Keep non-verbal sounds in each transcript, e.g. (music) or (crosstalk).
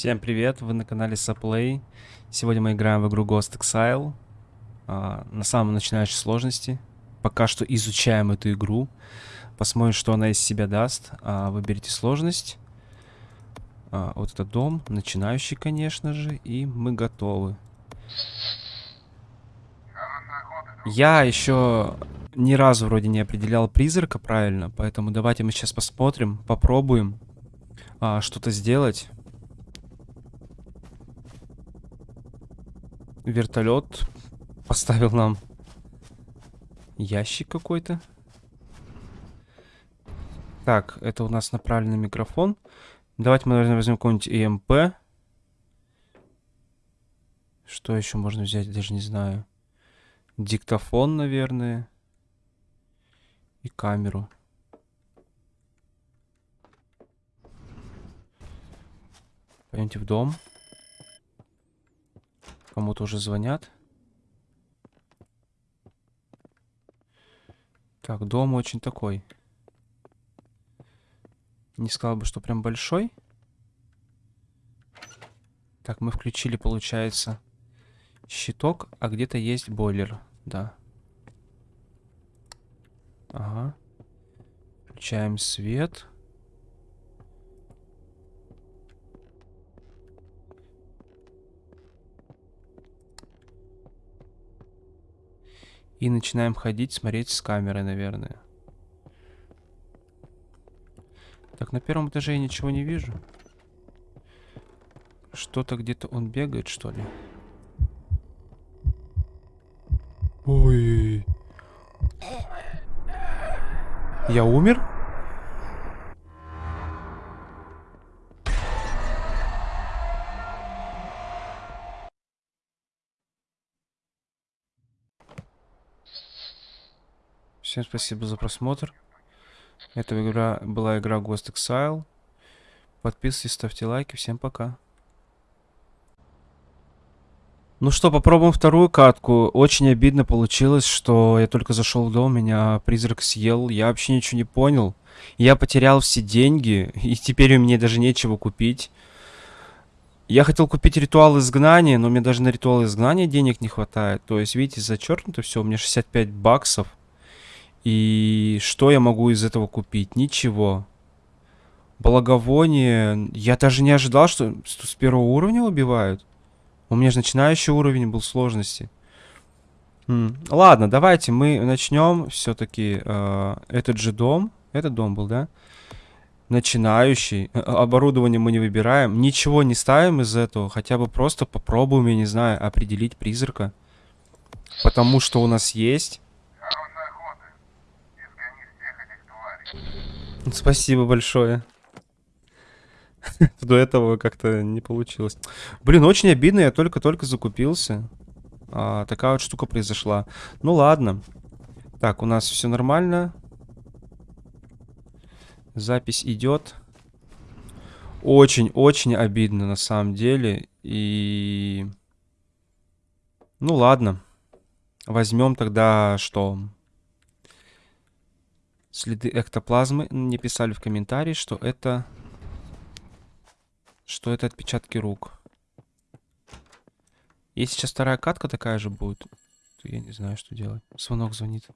Всем привет, вы на канале Saplay. Сегодня мы играем в игру Ghost Exile. А, на самом начинающей сложности. Пока что изучаем эту игру. Посмотрим, что она из себя даст. А, выберите сложность. А, вот это дом, начинающий, конечно же. И мы готовы. Я еще ни разу вроде не определял призрака правильно, поэтому давайте мы сейчас посмотрим, попробуем а, что-то сделать. Вертолет поставил нам ящик какой-то. Так, это у нас направленный микрофон. Давайте мы, наверное, возьмем какой-нибудь EMP. Что еще можно взять, даже не знаю. Диктофон, наверное. И камеру. Пойдемте в дом. Кому-то уже звонят. Так, дом очень такой. Не сказал бы, что прям большой. Так, мы включили, получается, щиток, а где-то есть бойлер. Да. Ага. Включаем свет. И начинаем ходить, смотреть с камеры, наверное. Так, на первом этаже я ничего не вижу. Что-то где-то он бегает, что ли? Ой. Я умер? Всем спасибо за просмотр. Это игра, была игра Ghost Exile. Подписывайтесь, ставьте лайки. Всем пока. Ну что, попробуем вторую катку. Очень обидно получилось, что я только зашел в дом, меня призрак съел. Я вообще ничего не понял. Я потерял все деньги, (laughs) и теперь у меня даже нечего купить. Я хотел купить ритуал изгнания, но мне даже на ритуал изгнания денег не хватает. То есть, видите, зачеркнуто все, у меня 65 баксов. И что я могу из этого купить? Ничего. Благовоние. Я даже не ожидал, что с первого уровня убивают. У меня же начинающий уровень был сложности. М Ладно, давайте мы начнем все-таки э, этот же дом. Этот дом был, да? Начинающий. Э, оборудование мы не выбираем. Ничего не ставим из этого. Хотя бы просто попробуем, я не знаю, определить призрака. Потому что у нас есть. Спасибо большое. (laughs) До этого как-то не получилось. Блин, очень обидно, я только-только закупился. А, такая вот штука произошла. Ну ладно. Так, у нас все нормально. Запись идет. Очень-очень обидно на самом деле. И... Ну ладно. Возьмем тогда что? Следы эктоплазмы. Мне писали в комментарии, что это... Что это отпечатки рук. Если сейчас вторая катка такая же будет, то я не знаю, что делать. Звонок звонит.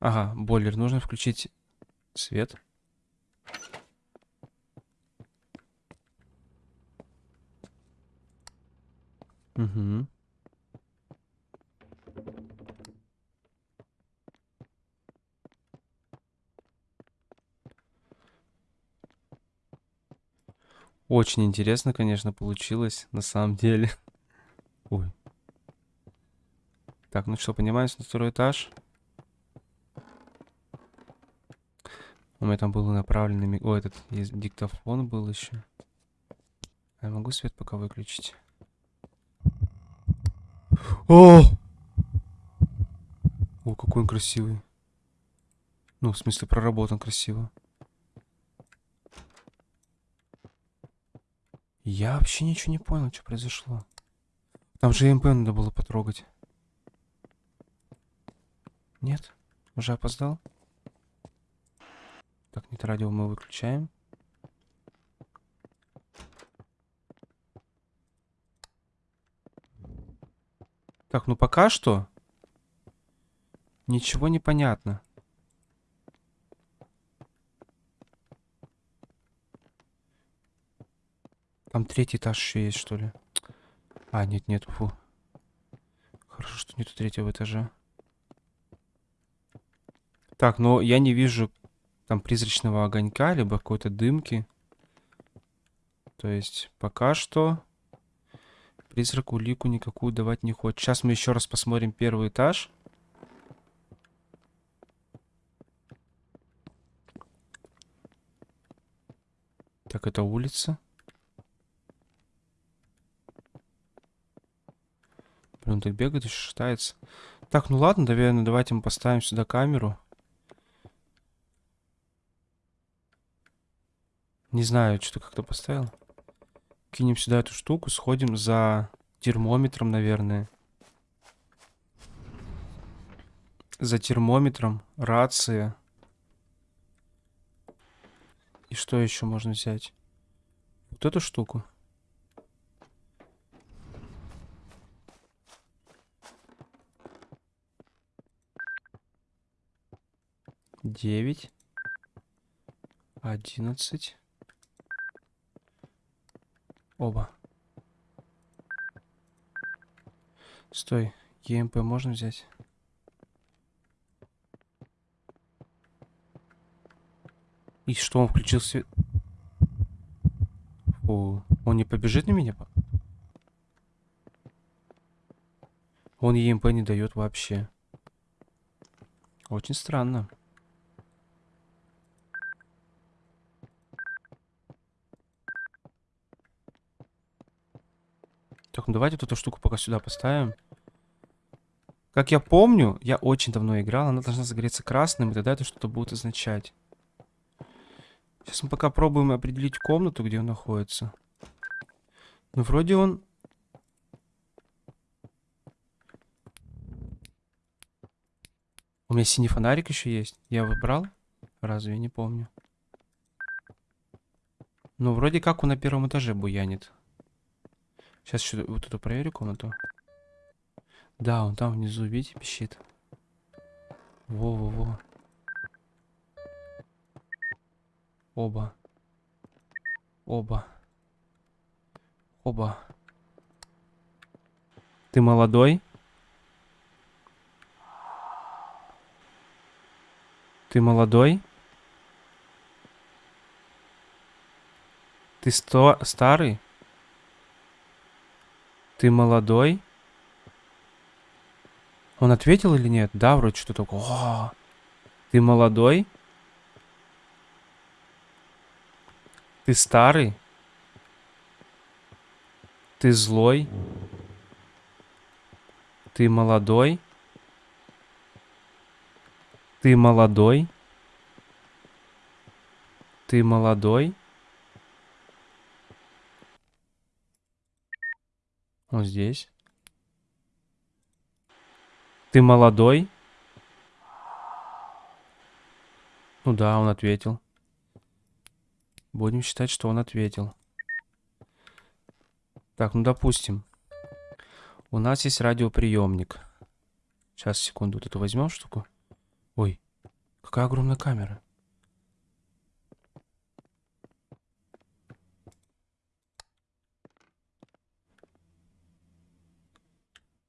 Ага, бойлер. Нужно включить свет. Угу. Очень интересно, конечно, получилось, на самом деле. (laughs) Ой. Так, ну что, поднимаемся на второй этаж. У меня там был направленный... О, этот диктофон был еще. А я могу свет пока выключить? О! О, какой он красивый. Ну, в смысле, проработан красиво. Я вообще ничего не понял, что произошло. Там же МП надо было потрогать. Нет? Уже опоздал? Так, нет, радио мы выключаем. Так, ну пока что ничего не понятно. Там третий этаж еще есть, что ли? А, нет, нет, фу. Хорошо, что нету третьего этажа. Так, но я не вижу там призрачного огонька, либо какой-то дымки. То есть пока что призрак улику никакую давать не хочет. Сейчас мы еще раз посмотрим первый этаж. Так, это улица. Он так бегает, еще шатается. Так, ну ладно, наверное, давайте мы поставим сюда камеру. Не знаю, что-то как-то поставил. Кинем сюда эту штуку, сходим за термометром, наверное. За термометром, рация. И что еще можно взять? Вот эту штуку. Девять. Одиннадцать. Оба. Стой. ЕМП можно взять? И что, он включил свет? Фу. Он не побежит на меня? Он ЕМП не дает вообще. Очень странно. Так, ну давайте эту штуку пока сюда поставим. Как я помню, я очень давно играл, она должна загореться красным, и тогда это что-то будет означать. Сейчас мы пока пробуем определить комнату, где он находится. Ну, вроде он... У меня синий фонарик еще есть. Я выбрал? Разве я не помню? Ну, вроде как он на первом этаже буянит. Сейчас еще вот эту проверю комнату. Да, он там внизу, видите, пищит. Во-во-во. Оба. Оба. Оба. Ты молодой? Ты молодой? Ты сто старый? Ты молодой? Он ответил или нет? Да, вроде что такое. Ты молодой? Ты старый? Ты злой? Ты молодой? Ты молодой? Ты молодой? Он здесь. Ты молодой? Ну да, он ответил. Будем считать, что он ответил. Так, ну допустим. У нас есть радиоприемник. Сейчас, секунду, вот эту возьмем штуку. Ой, какая огромная камера.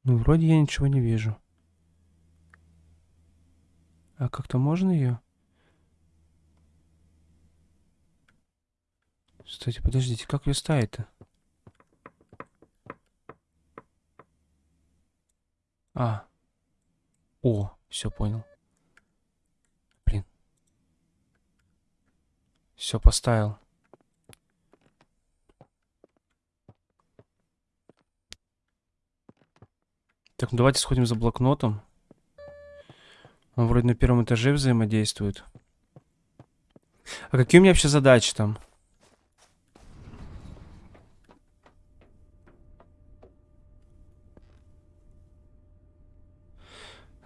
Ну, вроде я ничего не вижу. А как-то можно ее? Кстати, подождите, как ее ставить-то? А. О, все понял. Блин. Все поставил. Так, ну давайте сходим за блокнотом. Он вроде на первом этаже взаимодействует. А какие у меня вообще задачи там?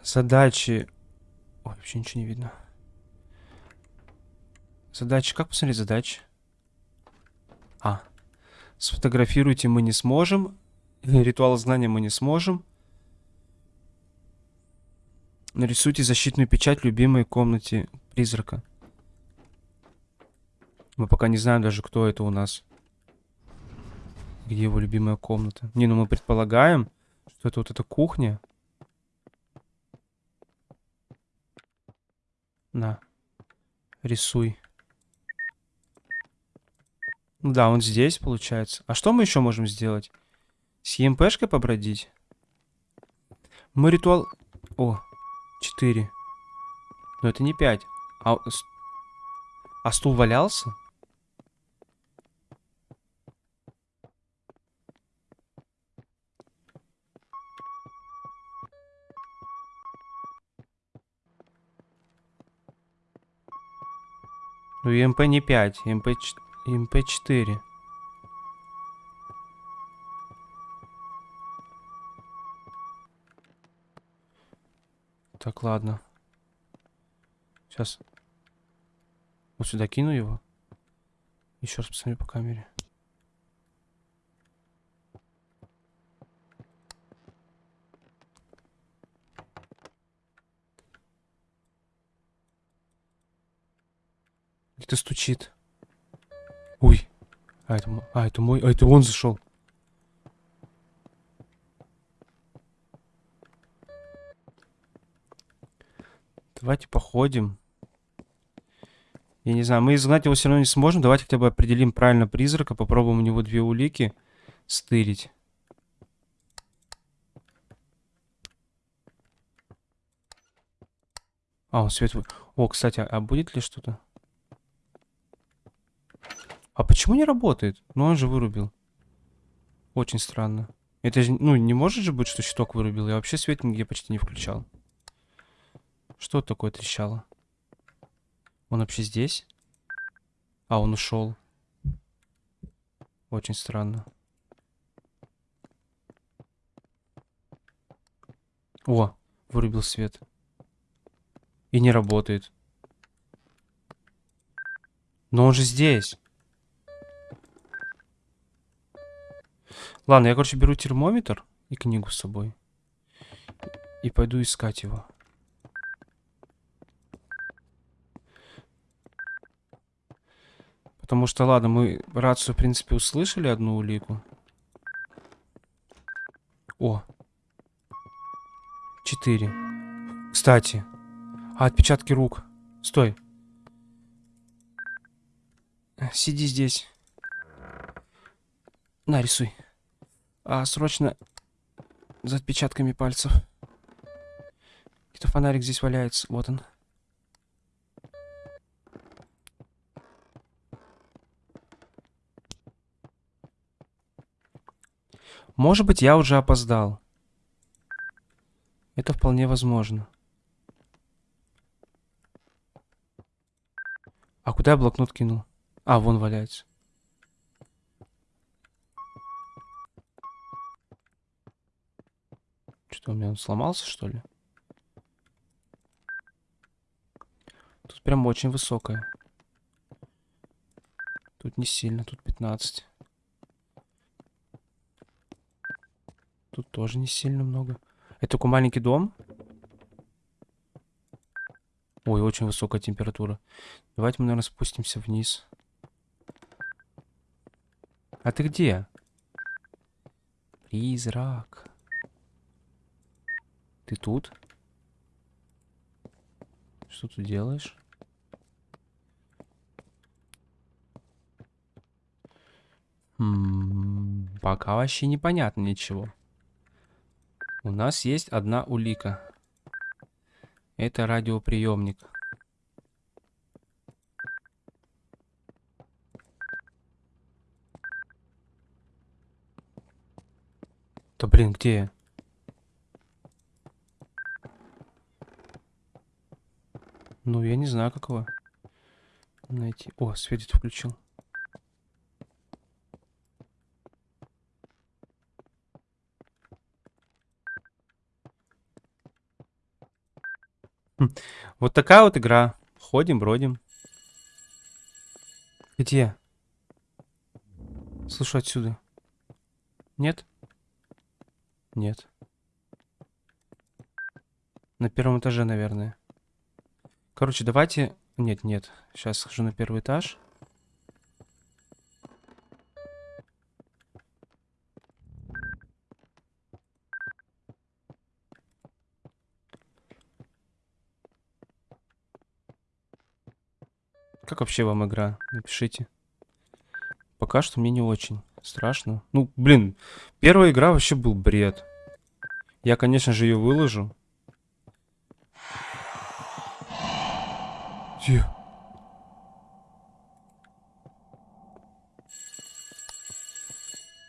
Задачи... Ой, вообще ничего не видно. Задачи. Как посмотреть задачи? А. Сфотографируйте мы не сможем. (laughs) Ритуал знания мы не сможем. Нарисуйте защитную печать любимой комнате призрака. Мы пока не знаем даже, кто это у нас. Где его любимая комната. Не, ну мы предполагаем, что это вот эта кухня. На. Рисуй. Ну да, он здесь, получается. А что мы еще можем сделать? С ЕМПшкой побродить? Мы ритуал... О, 4. Но это не 5. А, а стул валялся? Ну, МП не 5, МП, МП 4. Так, ладно. Сейчас. Вот сюда кину его. Еще раз посмотрю по камере. Где-то стучит. Ой. А это, а, это мой. А это он зашел. Давайте походим. Я не знаю, мы изгнать его все равно не сможем. Давайте хотя бы определим правильно призрака. Попробуем у него две улики стырить. А, он свет... О, кстати, а будет ли что-то? А почему не работает? Ну, он же вырубил. Очень странно. Это же, ну, не может же быть, что щиток вырубил. Я вообще свет нигде почти не включал. Что такое трещало? Он вообще здесь? А, он ушел. Очень странно. О, вырубил свет. И не работает. Но он же здесь. Ладно, я, короче, беру термометр и книгу с собой. И пойду искать его. Потому что, ладно, мы рацию, в принципе, услышали одну улику. О. Четыре. Кстати. А, отпечатки рук. Стой. Сиди здесь. На, рисуй. А, срочно за отпечатками пальцев. Где-то фонарик здесь валяется. Вот он. Может быть, я уже опоздал. Это вполне возможно. А куда я блокнот кинул? А, вон валяется. Что, у меня он сломался, что ли? Тут прям очень высокая. Тут не сильно, тут 15. Тут тоже не сильно много. Это такой маленький дом. Ой, очень высокая температура. Давайте мы, наверное, спустимся вниз. А ты где? Призрак. Ты тут? Что ты делаешь? М -м, пока вообще непонятно ничего. У нас есть одна улика. Это радиоприемник. Да блин, где я? Ну, я не знаю, как его найти. О, светит включил. Вот такая вот игра. Ходим, бродим. Где? Слышу отсюда. Нет? Нет. На первом этаже, наверное. Короче, давайте... Нет, нет. Сейчас схожу на первый этаж. Как вообще вам игра? Напишите. Пока что мне не очень страшно. Ну, блин, первая игра вообще был бред. Я, конечно же, ее выложу. Где?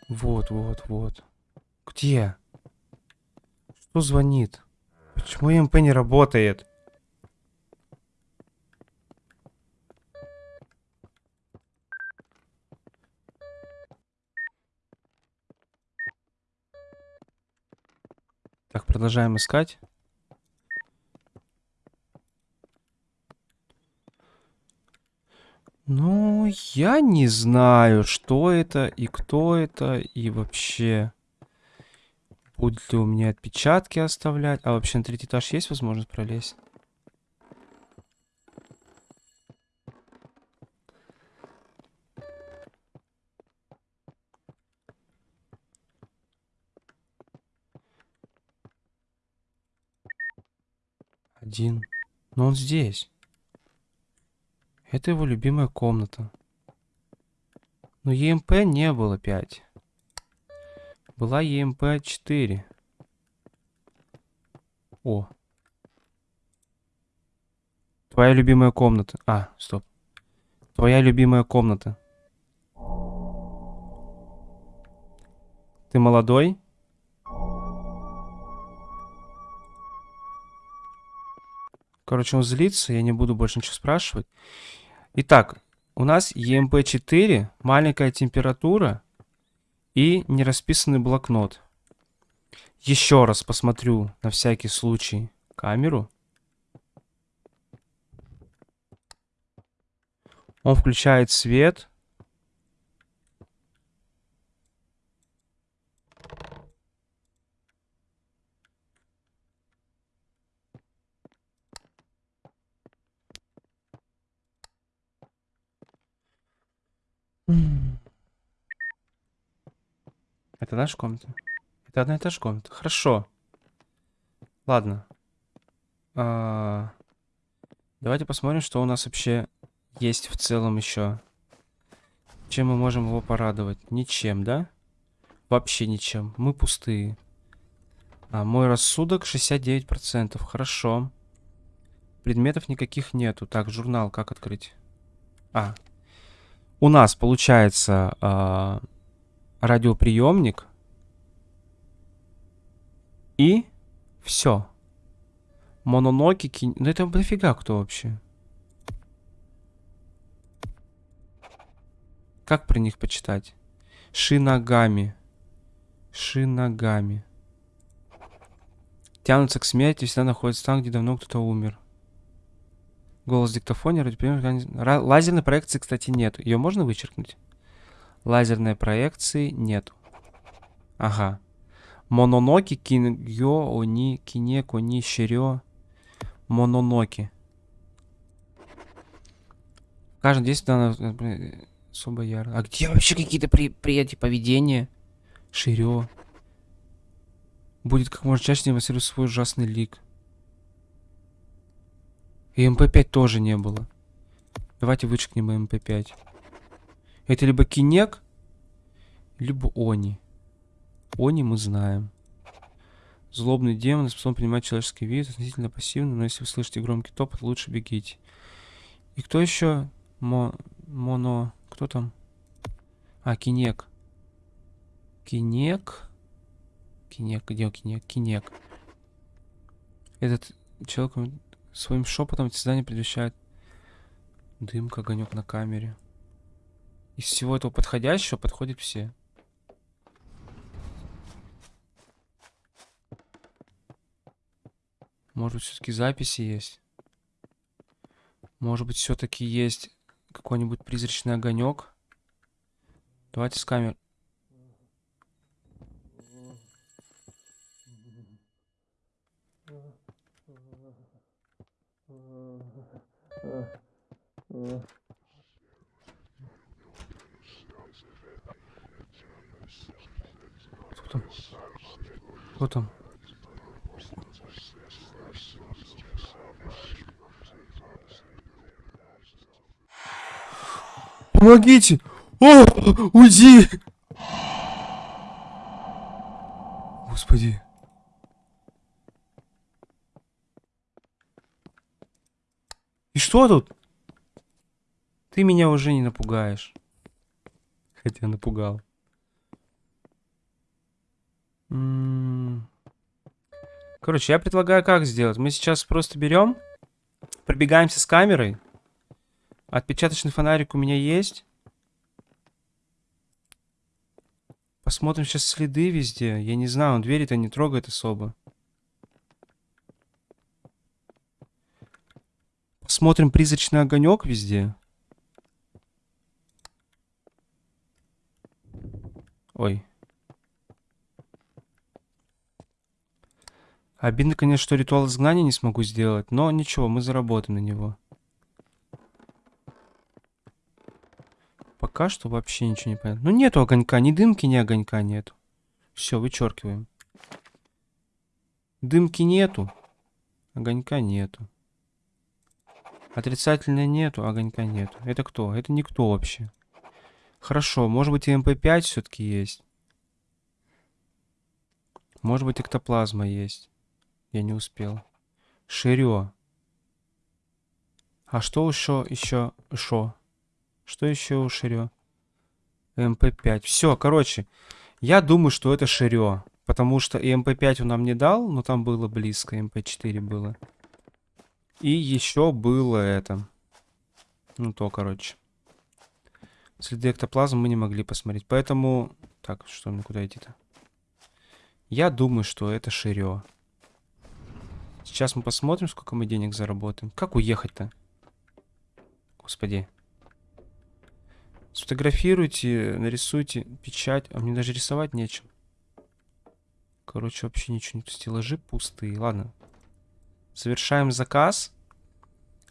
Вот, вот, вот. Где? Что звонит? Почему МП не работает? Продолжаем искать. Ну, я не знаю, что это и кто это, и вообще... Будут ли у меня отпечатки оставлять? А вообще на третий этаж есть возможность пролезть? Один. Но он здесь. Это его любимая комната. Но ЕМП не было 5. Была ЕМП 4. О. Твоя любимая комната. А, стоп. Твоя любимая комната. Ты молодой? Короче, он злится, я не буду больше ничего спрашивать. Итак, у нас EMP4, маленькая температура и нерасписанный блокнот. Еще раз посмотрю на всякий случай камеру. Он включает свет. Это наша комната? Это одна и та же комната. Хорошо. Ладно. А, давайте посмотрим, что у нас вообще есть в целом еще. Чем мы можем его порадовать? Ничем, да? Вообще ничем. Мы пустые. А, мой рассудок 69%. Хорошо. Предметов никаких нету. Так, журнал как открыть? А, у нас получается э, радиоприемник и все. Мононоки, кин... Ну это дофига кто вообще? Как про них почитать? Шинагами. Шинагами. Тянутся к смерти, всегда находятся там, где давно кто-то умер. Голос диктофона, лазерной проекции, кстати, нет. Ее можно вычеркнуть? Лазерной проекции нет. Ага. Мононоки, киньо, они, кинеко, ни, щерё. Мононоки. Каждый действие надо особо яро. А где вообще какие-то при, приятия поведения? Ширё. Будет как можно чаще демонстрировать свой ужасный лик. ЭМП5 тоже не было. Давайте вычеркнем ЭМП5. Это либо Кинек, либо Они. Они мы знаем. Злобный демон способен принимать человеческий вид, относительно пассивный, но если вы слышите громкий топот, лучше бегите. И кто еще? Мо... Моно... Кто там? А, Кинек. Кинек. Кинек, где Кинек? Кинек. Этот человек Своим шепотом эти здания предвещают дымка, огонек на камере. Из всего этого подходящего подходят все. Может быть, все-таки записи есть? Может быть, все-таки есть какой-нибудь призрачный огонек. Давайте с камер. Кто там? Кто там? Помогите! О, уйди! Господи. И что тут? Ты меня уже не напугаешь. Хотя напугал. Короче, я предлагаю как сделать. Мы сейчас просто берем, пробегаемся с камерой. Отпечаточный фонарик у меня есть. Посмотрим сейчас следы везде. Я не знаю, он двери-то не трогает особо. Посмотрим призрачный огонек везде. Ой. Обидно, конечно, что ритуал изгнания не смогу сделать, но ничего, мы заработаем на него. Пока что вообще ничего не понятно. Ну нету огонька, ни дымки, ни огонька нету. Все, вычеркиваем. Дымки нету, огонька нету. Отрицательно нету, огонька нету. Это кто? Это никто вообще. Хорошо, может быть ЭМП5 все-таки есть. Может быть эктоплазма есть. Я не успел. Ширё. А что еще? Еще шо? Что еще у Ширё? ЭМП5. Все, короче. Я думаю, что это Ширё. Потому что ЭМП5 он нам не дал, но там было близко. ЭМП4 было. И еще было это. Ну то, короче. Следы эктоплазмы мы не могли посмотреть. Поэтому... Так, что мне куда идти-то? Я думаю, что это Ширё. Сейчас мы посмотрим, сколько мы денег заработаем. Как уехать-то? Господи. Сфотографируйте, нарисуйте печать. А мне даже рисовать нечем. Короче, вообще ничего нет. Стеллажи пустые. Ладно. Совершаем заказ.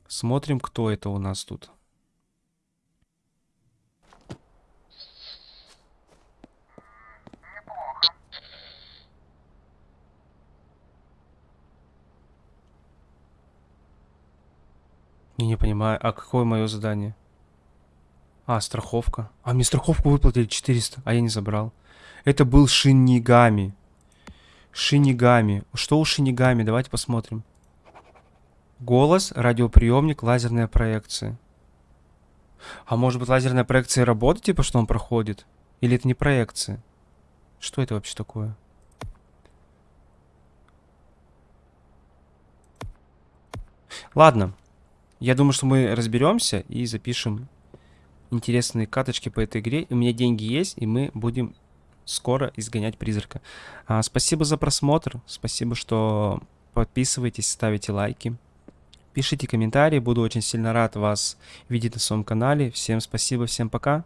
Смотрим, кто это у нас тут. Я не понимаю, а какое мое задание? А, страховка. А, мне страховку выплатили 400, а я не забрал. Это был Шинигами. Шинигами. Что у Шинигами? Давайте посмотрим. Голос, радиоприемник, лазерная проекция. А может быть лазерная проекция работает, типа, что он проходит? Или это не проекция? Что это вообще такое? Ладно. Я думаю, что мы разберемся и запишем интересные каточки по этой игре. У меня деньги есть, и мы будем скоро изгонять призрака. А, спасибо за просмотр. Спасибо, что подписываетесь, ставите лайки. Пишите комментарии, буду очень сильно рад вас видеть на своем канале. Всем спасибо, всем пока.